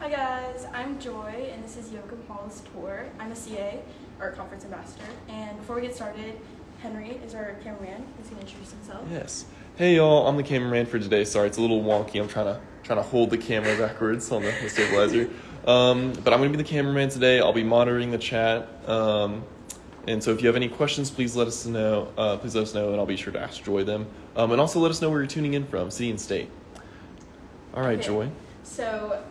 Hi guys, I'm Joy, and this is Yoakum Hall's tour. I'm a CA, or conference ambassador. And before we get started, Henry is our cameraman. He's gonna introduce himself. Yes. Hey y'all, I'm the cameraman for today. Sorry, it's a little wonky. I'm trying to trying to hold the camera backwards on the, the stabilizer. Um, but I'm gonna be the cameraman today. I'll be monitoring the chat. Um, and so if you have any questions, please let us know. Uh, please let us know, and I'll be sure to ask Joy them. Um, and also let us know where you're tuning in from, city and state. All right, Okay. Joy. So,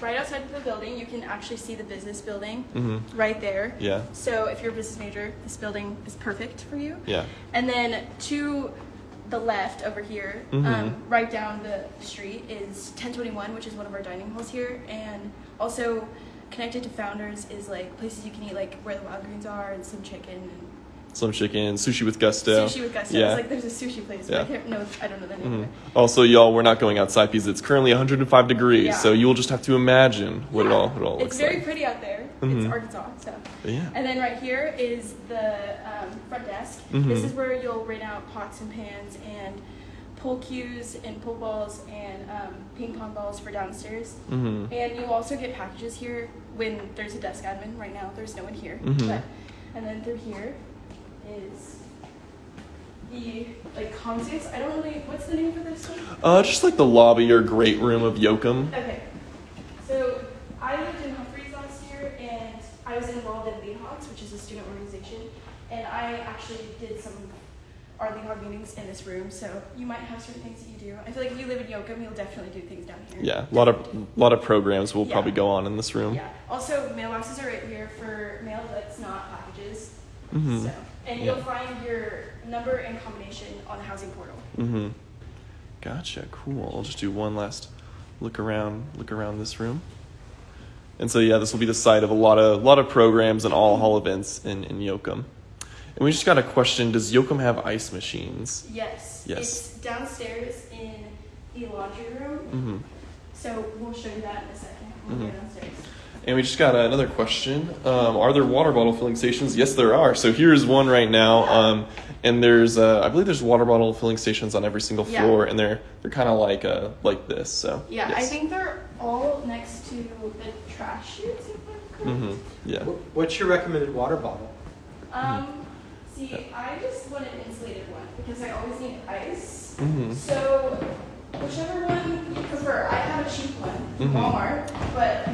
right outside of the building, you can actually see the business building Mm-hmm. right there. Yeah. So, if you're a business major, this building is perfect for you. Yeah. And then to the left over here, Mhm. um, right down the street, is 1021, which is one of our dining halls here. And also connected to Founders is like places you can eat, like where the wild greens are, and some chicken and Some chicken, sushi with gusto. sushi with gusto. Yeah. It's like there's a sushi place. Yeah. But I, can't, no, I don't know the name Mhm. of it. Also, y'all, we're not going outside because it's currently 105 degrees, Yeah. so you will just have to imagine what it all what it all looks like. It's very like. pretty out there. Mhm. It's Arkansas, so. Yeah. And then right here is the um, front desk. Mhm. This is where you'll rent out pots and pans and pool cues and pool balls and um, ping pong balls for downstairs. Mm-hmm. And you also get packages here when there's a desk admin. Right now, there's no one here. Mhm. But, and then through here is the like concerts. I don't really. What's the name for this one? Uh, just like the lobby or great room of Yoakum. Okay. So I lived in Humphreys last year, and I was involved in Hogs, which is a student organization, and I actually did some our Hog meetings in this room. So you might have certain things that you do. I feel like if you live in Yoakum, you'll definitely do things down here. Yeah, a lot of lot of programs will Yeah. probably go on in this room. Yeah. Also, mailboxes are right here for mail that's not packages. Mhm. So, and Yeah. you'll find your number and combination on the housing portal. Mm-hmm. Gotcha. Cool. I'll just do one last look around look around this room. And so yeah, this will be the site of a lot of a lot of programs and all hall events in in Yoakum. And we just got a question: Does Yoakum have ice machines? Yes. Yes. It's downstairs in the laundry room. Mm-hmm. So we'll show you that in a second. when we Mhm. go downstairs. And we just got another question. Um, are there water bottle filling stations? Yes, there are. So here's one right now. Um, and there's, uh, I believe there's water bottle filling stations on every single Yeah. floor, and they're they're kind of like uh, like this. So Yeah, I think they're all next to the trash chutes. If I'm correct. Mhm. Yeah. What's your recommended water bottle? Um, see, I just want an insulated one because I always need ice. Mhm. So whichever one you prefer. I have a cheap one from Mhm. Walmart, but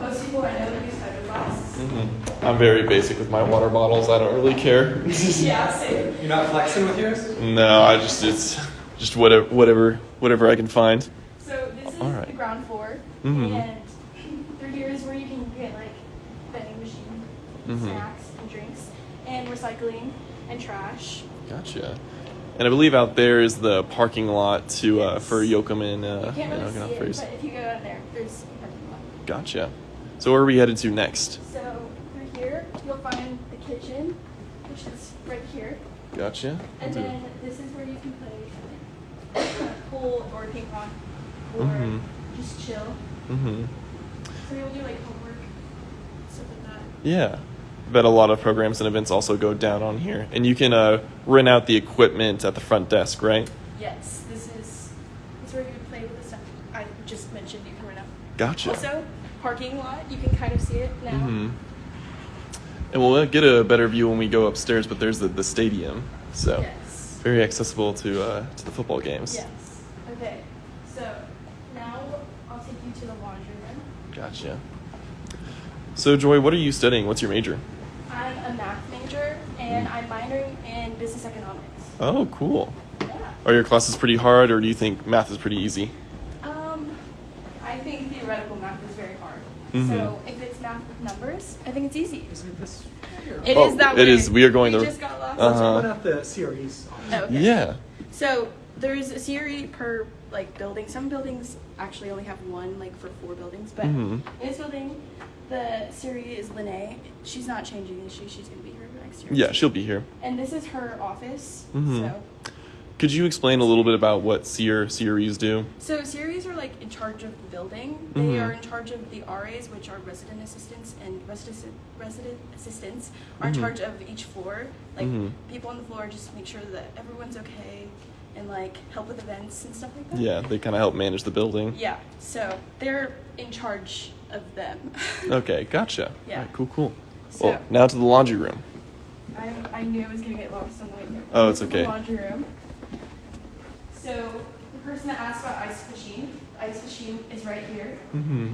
most people I know use hydroflasks. Mhm. I'm very basic with my water bottles. I don't really care. Yeah, same. You're not flexing with yours? no, I just it's just whatever whatever whatever I can find. So this is All right. the ground floor, Mhm. and through here is where you can get like vending machine, Mhm. snacks and drinks, and recycling and trash. Gotcha. And I believe out there is the parking lot to uh, Yes. for Yoakum and uh, you can't and really Okinawa see it, but if you go out there, there's a parking lot. Gotcha. So where are we headed to next? So through here, you'll find the kitchen, which is right here, Gotcha. and then this is where you can play pool or ping pong, or Mhm. just chill. Mhm. So you'll do like homework, stuff like that. Yeah. I bet a lot of programs and events also go down on here. And you can uh, rent out the equipment at the front desk, right? Yes, this is this is where you would play with the stuff I just mentioned. You can rent out. Gotcha. Also, parking lot. You can kind of see it now. hmm And we'll get a better view when we go upstairs, but there's the, the stadium. So Yes. very accessible to, uh, to the football games. Yes. Okay. So now I'll take you to the laundry room. Gotcha. So, Joy, what are you studying? What's your major? I'm a math major and I'm minoring in business economics. Oh, cool. Yeah. Are your classes pretty hard, or do you think math is pretty easy? Um, I think theoretical math is very hard. Mhm. So if it's math with numbers, I think it's easy. Isn't this? It is Oh, that it way. is. We are going we to- just got lost. Uh-huh. Let's run out the series. Oh, okay. Yeah. So there's a series per like building. Some buildings actually only have one, like for four buildings. But Mhm. in this building, the Siri is Lene. She's not changing, is she? She's gonna be here next year. Yeah, she'll be here. And this is her office. Mhm. So, Could you explain a little bit about what seer series do? so series are like in charge of the building. They Mhm. are in charge of the RAs, which are resident assistants, and resident resident assistants are Mhm. in charge of each floor. Like Mhm. people on the floor just make sure that everyone's okay, and like help with events and stuff like that. Yeah, they kind of help manage the building. Yeah. So they're in charge of them. Okay, gotcha. Yeah. Cool, cool. So- well, now to the laundry room. I, I knew I was gonna get lost on the way here. Oh, it's is the okay. Laundry room. So the person that asked about ice machine, the ice machine is right here. Mm-hmm.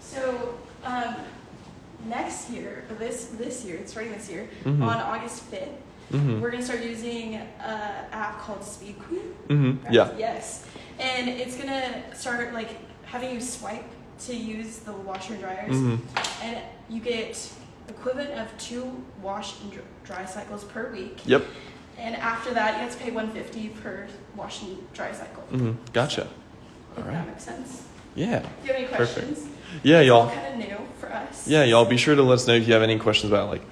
So um, next year, this this year, it's starting this year, Mhm. on August fifth, Mm-hmm. we're gonna start using an app called Speed Queen. Mm-hmm. right? Yeah. Yes. And it's gonna start like having you swipe to use the washer and dryers, Mm-hmm. and you get equivalent of two wash and dry cycles per week. Yep. And after that, you have to pay 150 per wash and dry cycle. Mm-hmm. Gotcha. If All that makes sense. Yeah. If you have any Perfect. questions, Yeah, y'all. kind of new for us. Yeah, y'all be sure to let us know if you have any questions about like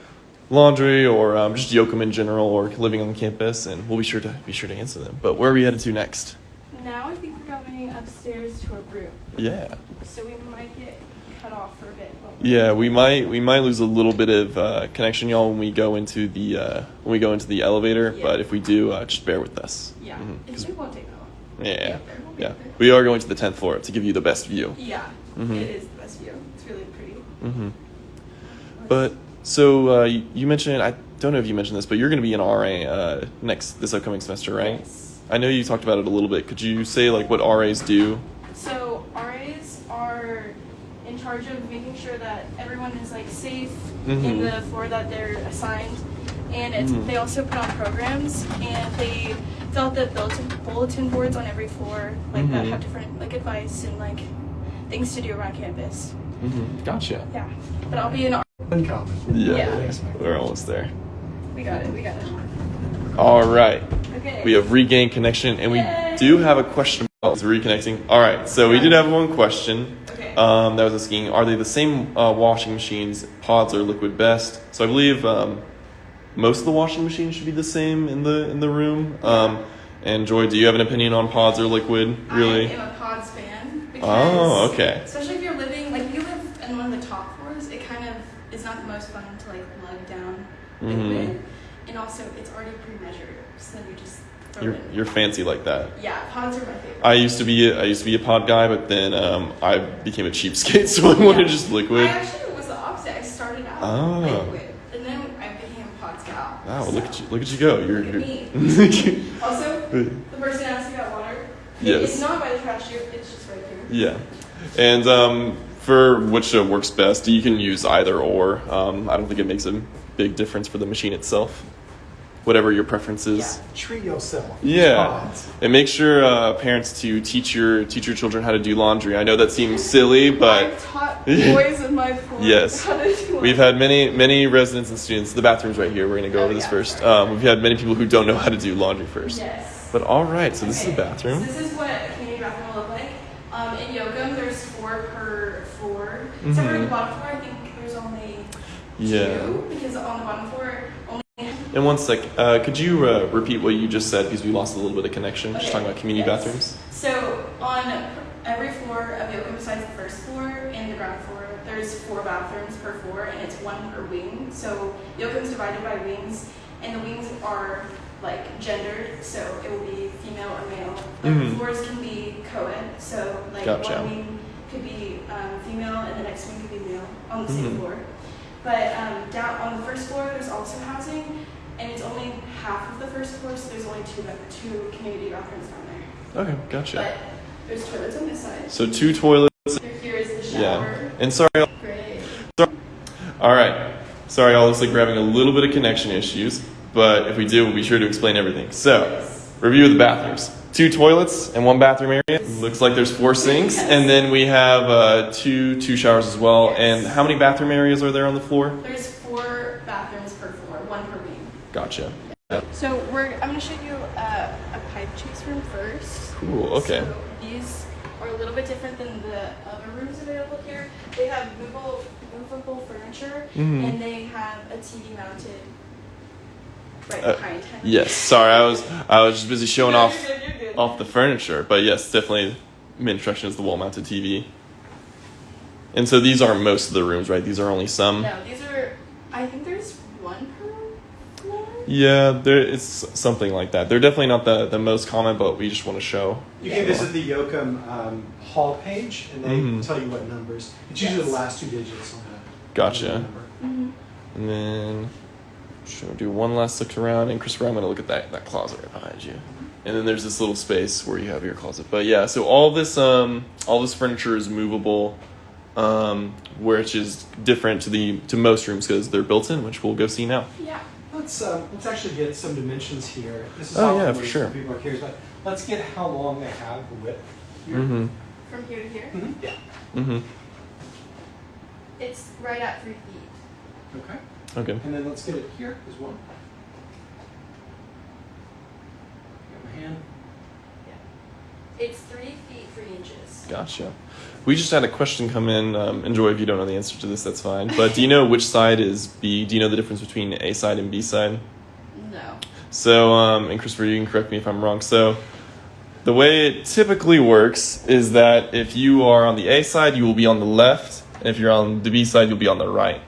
laundry or um, just Yoakum in general or living on campus, and we'll be sure to be sure to answer them. But where are we headed to next? Now I think we're going upstairs to a room, Yeah. so we might get cut off for a bit. Yeah, we might we might lose a little bit of uh, connection, y'all, when we go into the uh, when we go into the elevator. Yeah. But if we do, uh, just bear with us. Yeah, Mhm, it won't take that long. yeah, We'll be up there, we'll yeah. We are going to the tenth floor to give you the best view. Yeah, Mhm. it is the best view. It's really pretty. Mm-hmm. But so uh, you, you mentioned I don't know if you mentioned this, but you're going to be an RA uh, next this upcoming semester, right? Yes. I know you talked about it a little bit. Could you say like what RAs do? So RAs are in charge of making sure that everyone is like safe in Mhm. the floor that they're assigned, and it's, Mhm. they also put on programs and they fill out the bulletin, bulletin boards on every floor like that Mhm. have different like advice and like things to do around campus. Mm-hmm. Gotcha. Yeah, but I'll be in. R- Uncommon. Yeah, Yeah. we're almost there. We got it. We got it. All right. Okay. We have regained connection, and we do have a question about reconnecting. All right, so we did have one question Okay. Um, that was asking: Are they the same uh, washing machines, pods or liquid best? So I believe um, most of the washing machines should be the same in the in the room. Um, and Joy, do you have an opinion on pods or liquid? Really? I am a Pods fan. Because Oh, okay. Especially if you're living, like, if you live in one of the top floors, it kind of is not the most fun to, like, lug down Mhm. liquid. And also, it's already pre measured, so then you just You're you're fancy like that. yeah, pods are my favorite. I used to be a, I used to be a pod guy, but then um, I became a cheapskate, so I wanted Yeah. just liquid. I actually was the opposite. I started out Oh. liquid, and then I became a Pods gal. Wow, so. look at you! Look at you go! You're, you're Also, the person asked about water. it- Yes. It's not by the trash chute, it's just right here. yeah, and um, for which uh, works best, you can use either or. Um, I don't think it makes a big difference for the machine itself. Whatever your preference is. Treat yourself. Yeah, Pods. and make sure uh, parents to teach your teach your children how to do laundry. I know that seems silly, but I've taught boys in my floor Yes. how to do We've had many, many residents and students. The bathroom's right here. We're going to go Oh, over this yeah, first. Um, we've had many people who don't know how to do laundry first. Yes. But all right, so this is the bathroom. So this is what a community bathroom will look like. Um, in Yoakum, there's four per floor. For Mhm. the bottom floor, I think there's only Yeah. two because on the bottom floor. And one sec, uh, could you uh, repeat what you just said because we lost a little bit of connection? Just talking about community yes. bathrooms. So on every floor of Yoakum, besides the first floor and the ground floor, there's four bathrooms per floor, and it's one per wing. So Yoakum's divided by wings, and the wings are like gendered, so it will be female or male. Mhm. the floors can be co-ed, so like Gotcha. one wing could be um, female, and the next wing could be male on the same Mhm. floor. But um, down on the first floor, there's also housing, and it's only half of the first floor, so there's only two two community bathrooms down there. Okay, gotcha. But there's toilets on this side. So two toilets. Here, is the shower. Yeah. And sorry. Great. All right. Sorry, all looks like we're having a little bit of connection issues, but if we do, we'll be sure to explain everything. So, Yes. review of the bathrooms. Two toilets and one bathroom area. Looks like there's four sinks, Yes. and then we have uh, two two showers as well. And how many bathroom areas are there on the floor? There's four bathrooms per floor, one per wing. Gotcha. So we're I'm gonna show you uh, a pipe chase room first. Cool. Okay. So these are a little bit different than the other rooms available here. They have movable movable furniture Mhm. and they have a TV mounted right Uh, behind him. Yes. Sorry, I was I was just busy showing No, off you're good, you're good. off the furniture, but yes, definitely. Main attraction is the wall-mounted TV. And so these aren't most of the rooms, right? These are only some. No, these are. I think there's one per floor. Yeah, there it's something like that. They're definitely not the, the most common, but we just want to show. You can visit the Yoakum um, Hall page, and they Mhm. tell you what numbers. It's usually the last two digits on the Gotcha. number. Mm-hmm. And then should we do one last look around? And Christopher, I'm gonna look at that, that closet right behind you. And then there's this little space where you have your closet. But yeah, so all this um all this furniture is movable, um, which is different to the to most rooms because they're built in, which we'll go see now. Yeah. Let's um, let's actually get some dimensions here. This is Oh, often yeah, for some sure. people are curious about. Let's get how long they have the width here. Mm-hmm. From here to here, Mhm. Yeah. Mm-hmm. it's right at three feet. Okay. Okay. And then let's get it here as well. Got my hand. Yeah. It's three feet three inches. Gotcha. We just had a question come in. Um, enjoy if you don't know the answer to this, that's fine. But do you know which side is B? Do you know the difference between A side and B side? No. So, um, and Christopher, you can correct me if I'm wrong. So, the way it typically works is that if you are on the A side, you will be on the left, and if you're on the B side, you'll be on the right.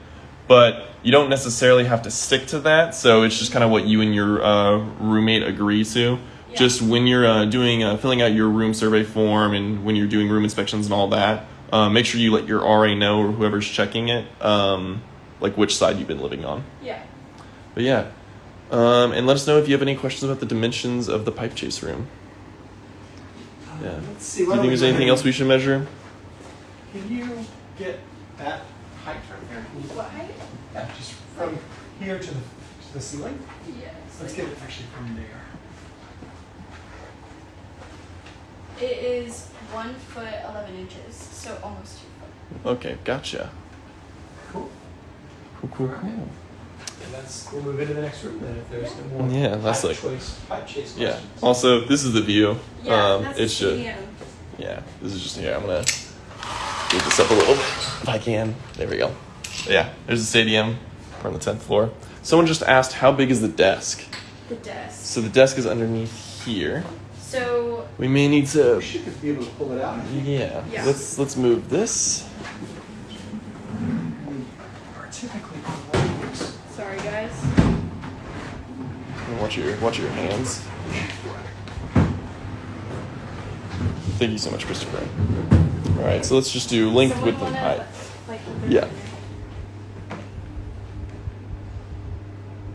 But you don't necessarily have to stick to that. So it's just kind of what you and your uh, roommate agree to. Yeah. Just when you're uh, doing uh, filling out your room survey form and when you're doing room inspections and all that, uh, make sure you let your RA know or whoever's checking it, um, like which side you've been living on. Yeah. But yeah. Um, and let us know if you have any questions about the dimensions of the pipe chase room. Yeah. Uh, Let's see. Do you think there's anything else we should measure? Can you get that height right here? Can you- What height? Yeah, just from here to the, to the ceiling. Yes. Let's get it actually from there. It is one foot eleven inches, so almost two foot. Okay, gotcha. Cool. Cool, cool, Alright. cool. And that's we'll move into the next room then if there's no more Yeah, that's pipe like- choice, pipe chase Yeah. questions. Also, this is the view. Yeah, um, that's it the should. stadium. Yeah, this is just here. I'm gonna move this up a little bit if I can. There we go. Yeah, there's the stadium. We're on the tenth floor. Someone just asked, how big is the desk? The desk. So the desk is underneath here. So We may need to We should be able to pull it out. Yeah. Yeah. Let's let's move this. We are typically always sorry guys. Watch your watch your hands. Thank you so much, Christopher. All right, so let's just do length, Someone width, and height. Like, Yeah.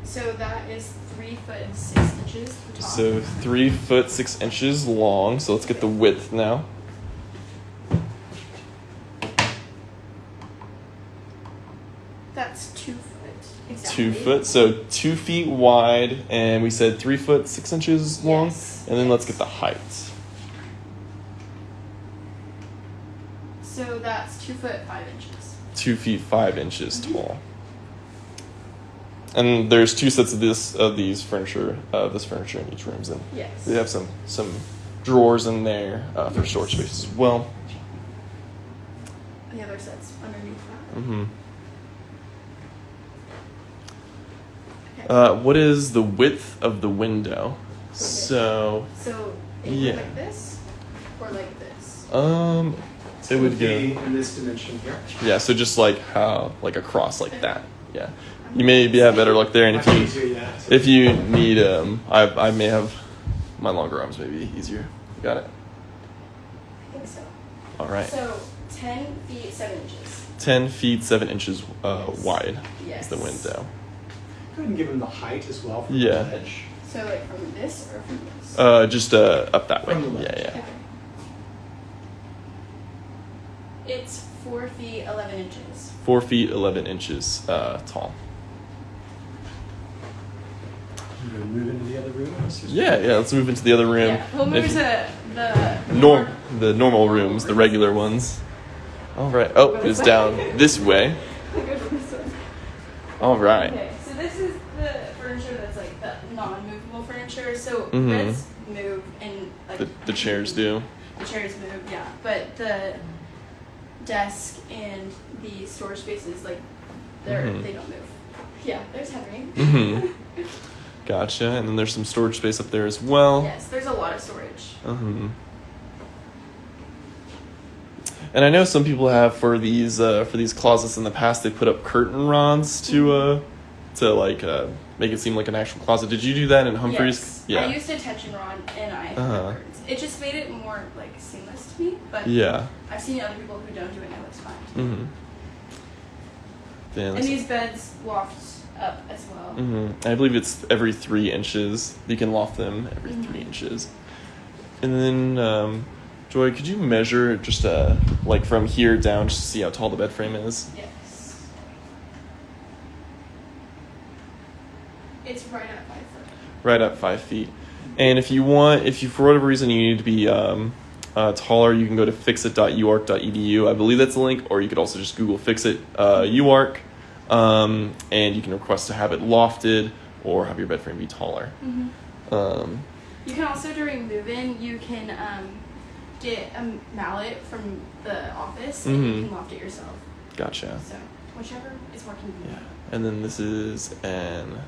So that is three foot and six inches. So three foot six inches long. So let's get the width now. that's two foot. Exactly. Two foot. So two feet wide, and we said three foot six inches long. Yes, And then let's get the height. So that's two foot five inches. two feet five inches tall. And there's two sets of this of these furniture of this furniture in each room. And Yes. they have some some drawers in there uh, for storage space as well. The other set's underneath that. hmm Okay. Uh, what is the width of the window? So so it yeah. like this or like this. um, It's it would be go in this dimension here. yeah. So just like how like across like that. Yeah. You may be have better luck there, and if you. If you need, um, I, I may have my longer arms, maybe easier. Got it. I think so. All right. So ten feet seven inches. 10 feet 7 inches uh, Yes. wide Yes. is the window. Go ahead and give him the height as well from Yeah. the edge. So like from this or from this. Uh, just uh, up that way. From the Yeah, yeah. Okay. It's four feet eleven inches. 4 feet 11 inches uh, tall. You gonna move into the other room? Yeah, yeah. Let's move into the other room. Yeah. We'll move If- to the norm, the normal rooms, the regular ones. All right. Oh, it's this down this way. Go to this one. All right. Okay, so this is the furniture that's like the non-movable furniture. So Mhm. beds move and like The, the chairs do. The chairs move, yeah, but the desk and the storage spaces like they're Mhm. they don't move. Yeah, there's Henry. Mhm. Gotcha. And then there's some storage space up there as well. Yes, there's a lot of storage. hmm And I know some people have for these uh, for these closets in the past they put up curtain rods to uh, to like uh, make it seem like an actual closet. Did you do that in Humphreys? Yes. I used a tension rod and I Uh-huh. It just made it more like seamless to me. But yeah. I've seen other people who don't do it and it looks fine. Mm-hmm. And these beds loft up as well. Mhm. I believe it's every three inches. You can loft them every Mhm. three inches. And then, um, Joy, could you measure just uh, like from here down just to see how tall the bed frame is? Yes. It's right at five foot. Right at five feet. And if you want, if you for whatever reason you need to be um, uh, taller, you can go to fixit.uark.edu. I believe that's the link, or you could also just Google Fixit uh, UARK, um, and you can request to have it lofted or have your bed frame be taller. Mm-hmm. Um, You can also during move-in, you can um, get a mallet from the office and you Mhm. can loft it yourself. gotcha. So whichever is convenient. Yeah, and then this is an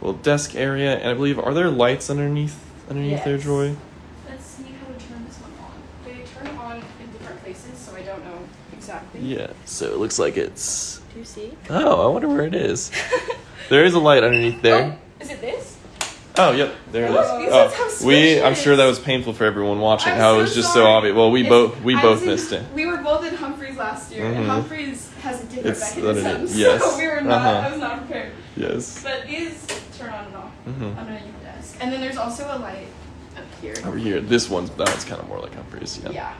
well desk area, and I believe are there lights underneath underneath there, Yes. Joy? Let's see how to turn this one on. They turn on in different places, so I don't know exactly. Yeah. So it looks like it's. Do you see? Oh, I wonder where it is. there is a light underneath there. Oh, is it this? Oh, yep, there it is. Oh, Oh, how we. I'm it sure that was painful for everyone watching. I'm how so it was just so obvious. Well, we It's- both we I both was in- missed it. We were both in Humphreys last year, and Mhm. Humphreys has a different It's mechanism, literally- so we were not. Uh-huh. I was not prepared. Yes. But these turn on and off Mhm. underneath the desk, and then there's also a light up here. Over here, this one's that one's kind of more like Humphreys. Yeah. Yeah.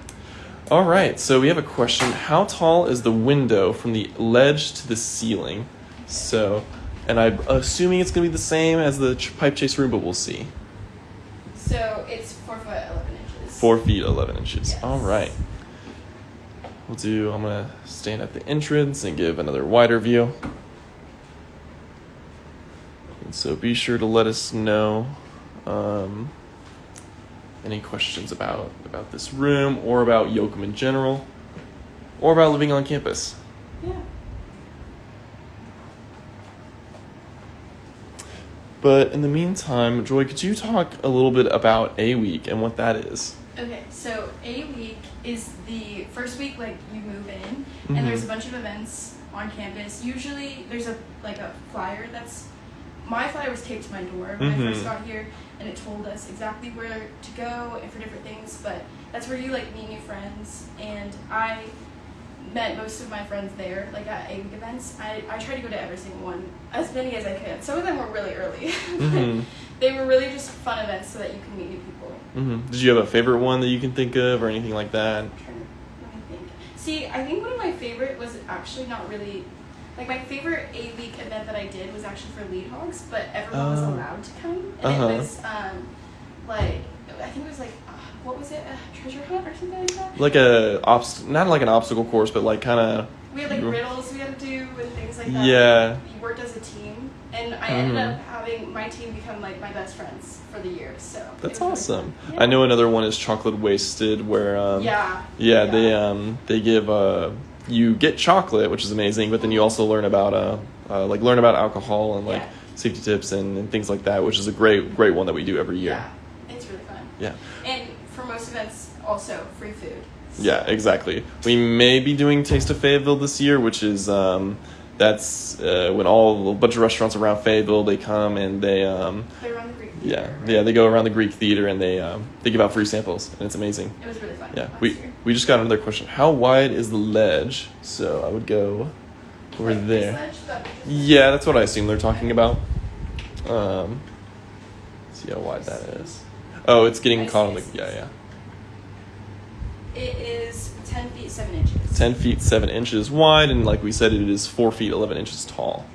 All right, so we have a question. How tall is the window from the ledge to the ceiling? So, and I'm assuming it's going to be the same as the ch- pipe chase room, but we'll see. So it's four foot eleven inches. Four feet, 11 inches. Yes. All right. We'll do, I'm going to stand at the entrance and give another wider view. And so be sure to let us know um, any questions about, about this room or about Yoakum in general or about living on campus. Yeah. But in the meantime, Joy, could you talk a little bit about A Week and what that is? Okay, so a week is the first week like you move in, Mhm. and there's a bunch of events on campus. Usually there's a like a flyer that's my flyer was taped to my door when I Mhm. first got here, and it told us exactly where to go and for different things. But that's where you like meet new friends, and I met most of my friends there, like at a week events. I I tried to go to every single one, as many as I could. Some of them were really early, but Mhm. they were really just fun events so that you can meet new people. Mm-hmm. Did you have a favorite one that you can think of or anything like that? trying to let me think. See, I think one of my favorite was actually not really like my favorite A week event that I did was actually for lead hogs, but everyone was Oh. allowed to come, and Uh-huh. it was um like I think it was like uh, what was it a treasure hunt or something like that. Like a obst, not like an obstacle course, but like kind of. We had like riddles we had to do and things like that. Yeah. We worked as a team, and I ended Mhm. up having my team become like my best friends for the year. So That's was really awesome. Yeah. I know another one is chocolate wasted, where um, yeah. yeah, they um, they give uh, you get chocolate, which is amazing, but then you also learn about uh, uh like learn about alcohol and like Yeah. safety tips and, and things like that, which is a great great one that we do every year. Yeah, it's really fun. Yeah. And for most events, also free food. Yeah, exactly. We may be doing Taste of Fayetteville this year, which is um, that's uh, when all a bunch of restaurants around Fayetteville they come and they um, They run the yeah yeah they go around the Greek theater and they um, they give out free samples and it's amazing. It was really fun. Yeah, we year. we just got another question. How wide is the ledge? So I would go over Like there. ledge, that? Yeah, that's what I assume they're talking about. Um, see how wide that is. Oh, it's getting I caught on the yeah yeah. It is ten feet seven inches. 10 feet 7 inches wide and like we said it is 4 feet 11 inches tall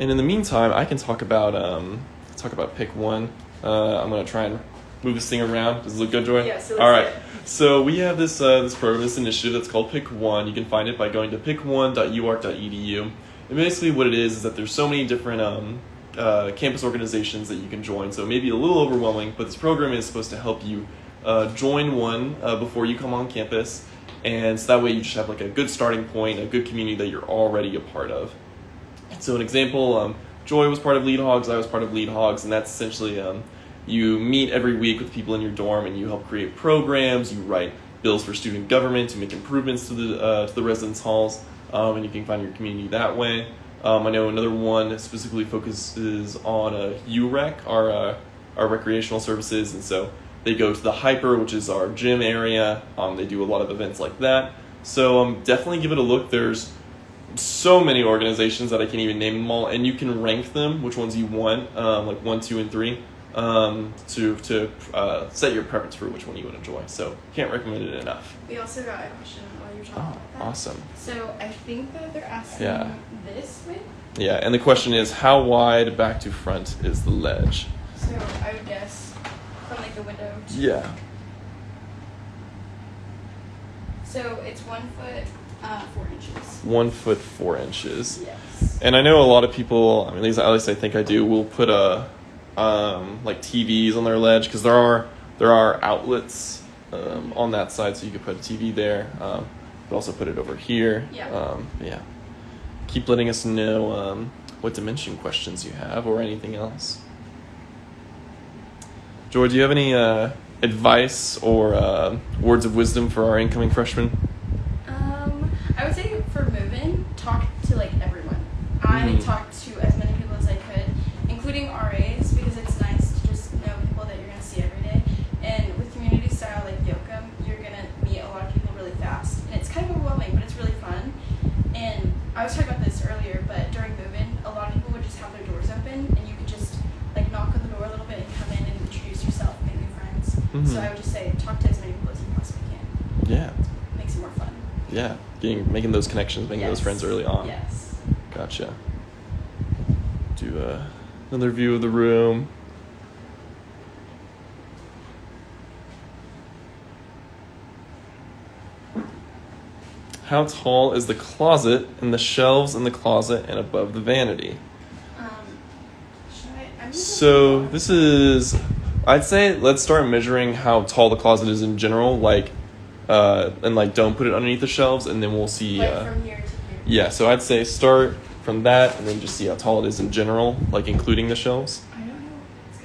and in the meantime i can talk about um, talk about pick one. Uh, i'm going to try and move this thing around. Does it look good joy? Yes, it looks all right. good. so we have this uh, this program this initiative that's called pick one. You can find it by going to pick1.uark.edu and basically what it is is that there's so many different um, uh, campus organizations that you can join. So it may be a little overwhelming but this program is supposed to help you uh, join one uh, before you come on campus. And so that way you just have like a good starting point a good community that you're already a part of so an example, um, Joy was part of Lead Hogs, I was part of Lead Hogs, and that's essentially um, you meet every week with people in your dorm and you help create programs, you write bills for student government to make improvements to the uh, to the residence halls, um, and you can find your community that way. Um, I know another one specifically focuses on uh, UREC, our uh, our recreational services, and so they go to the HPER, which is our gym area. Um, they do a lot of events like that. So um, definitely give it a look. There's so many organizations that I can't even name them all, and you can rank them, which ones you want, um, like one, two, and three, um, to to uh, set your preference for which one you would enjoy. So can't recommend it enough. We also got a question while you're talking Oh, about that. awesome. So I think that they're asking Yeah. this width. Yeah, and the question is, how wide back to front is the ledge? So I would guess from like the window. To, Yeah. So it's one foot, uh, four inches. One foot four inches. Yes. And I know a lot of people. I mean, at least, at least I think I do. Will put a um, like TVs on their ledge because there are there are outlets um, on that side, so you could put a TV there. Um, but also put it over here. Yeah. Um, yeah. Keep letting us know um, what dimension questions you have or anything else. George, do you have any uh, advice or uh, words of wisdom for our incoming freshmen? I would say for moving, talk to like everyone. I Mhm. talked to as many people as I could, including RAs, because it's nice to just know people that you're gonna see every day. And with community style like Yoakum, you're gonna meet a lot of people really fast, and it's kind of overwhelming, but it's really fun. And I was talking about this earlier, but during move-in, a lot of people would just have their doors open, and you could just like knock on the door a little bit and come in and introduce yourself, make new friends. Mhm. So I would just say talk to as many people as you possibly can. Yeah. It makes it more fun. Yeah, getting making those connections, making those friends early on. Yes. Gotcha. Do uh, another view of the room. How tall is the closet and the shelves in the closet and above the vanity? Um, should I? I'm So this is, I'd say let's start measuring how tall the closet is in general, like, uh, and like don't put it underneath the shelves, and then we'll see. like uh, from here to here. yeah, so I'd say start from that and then just see how tall it is in general, like including the shelves. I don't know. It's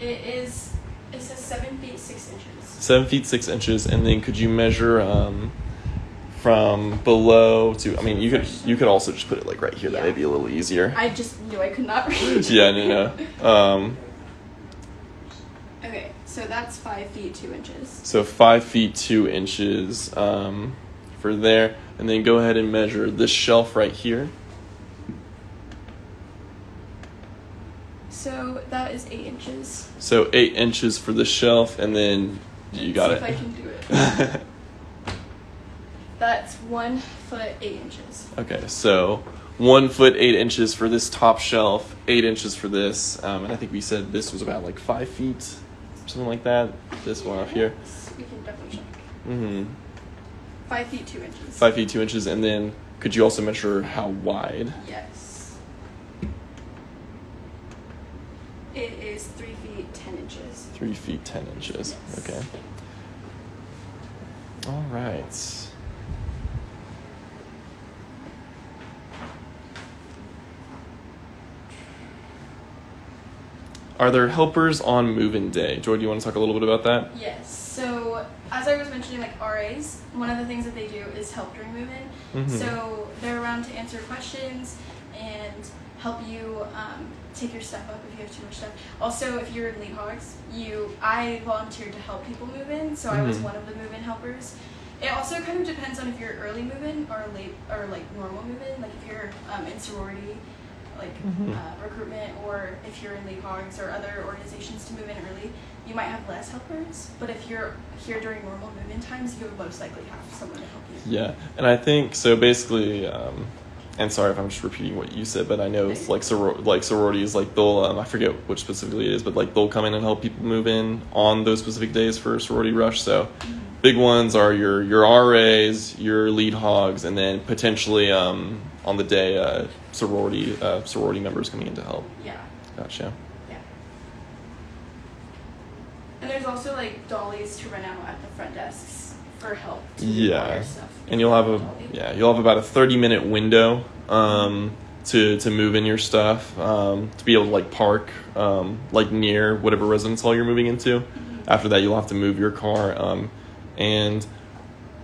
gonna. It is. It says seven feet six inches. Seven feet six inches, and then could you measure um, from below to? I mean, you could you could also just put it like right here. That Yeah. may be a little easier. I just knew I could not read. yeah, no, no. Um, so that's five feet two inches. so five feet two inches um, for there, and then go ahead and measure this shelf right here. So that is eight inches. So eight inches for the shelf, and then you got Let's it. If I can do it. That's one foot eight inches. Okay, so one foot eight inches for this top shelf, eight inches for this, um, and I think we said this was about like five feet, something like that. This one off here. We can definitely check. hmm Five feet two inches. Five feet two inches, and then could you also measure how wide? Yes. It is three feet ten inches. Three feet ten inches. Yes. Okay. All right. Are there helpers on move-in day? Joy, do you want to talk a little bit about that? Yes. So as I was mentioning, like RAs, one of the things that they do is help during move-in. Mhm. So they're around to answer questions and help you um, take your stuff up if you have too much stuff. Also, if you're in Lead Hogs, you I volunteered to help people move in, so I was Mhm. one of the move-in helpers. It also kind of depends on if you're early move-in or late or like normal move-in. Like if you're um, in sorority, like Mhm. uh, recruitment, or if you're in Lead Hogs or other organizations to move in early, you might have less helpers. But if you're here during normal move-in times, you would most likely have someone to help you. Yeah, and I think so. Basically, um, and sorry if I'm just repeating what you said, but I know it's like soror- like sororities, like they'll um, I forget which specifically it is, but like they'll come in and help people move in on those specific days for sorority rush. So big ones are your your RAs, your lead hogs, and then potentially um, on the day uh, sorority uh, sorority members coming in to help. Yeah. Gotcha. Yeah. And there's also like dollies to run out at the front desks for help. To Yeah, and you'll have a yeah you'll have about a 30 minute window um, to to move in your stuff um, to be able to like park um, like near whatever residence hall you're moving into after that, you'll have to move your car. And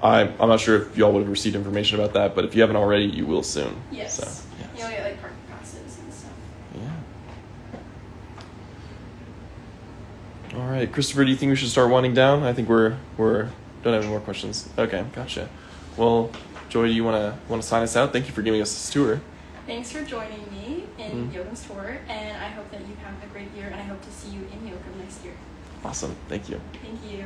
I, I'm not sure if y'all would have received information about that, but if you haven't already, you will soon. Yes. So, You'll get like parking passes and stuff. yeah. All right, Christopher, do you think we should start winding down? I think we're we're don't have any more questions. Okay, gotcha. Well, Joy, do you wanna wanna sign us out? Thank you for giving us this tour. Thanks for joining me in Mhm. Yoakum's tour, and I hope that you have a great year, and I hope to see you in Yoga next year. Awesome. Thank you. Thank you.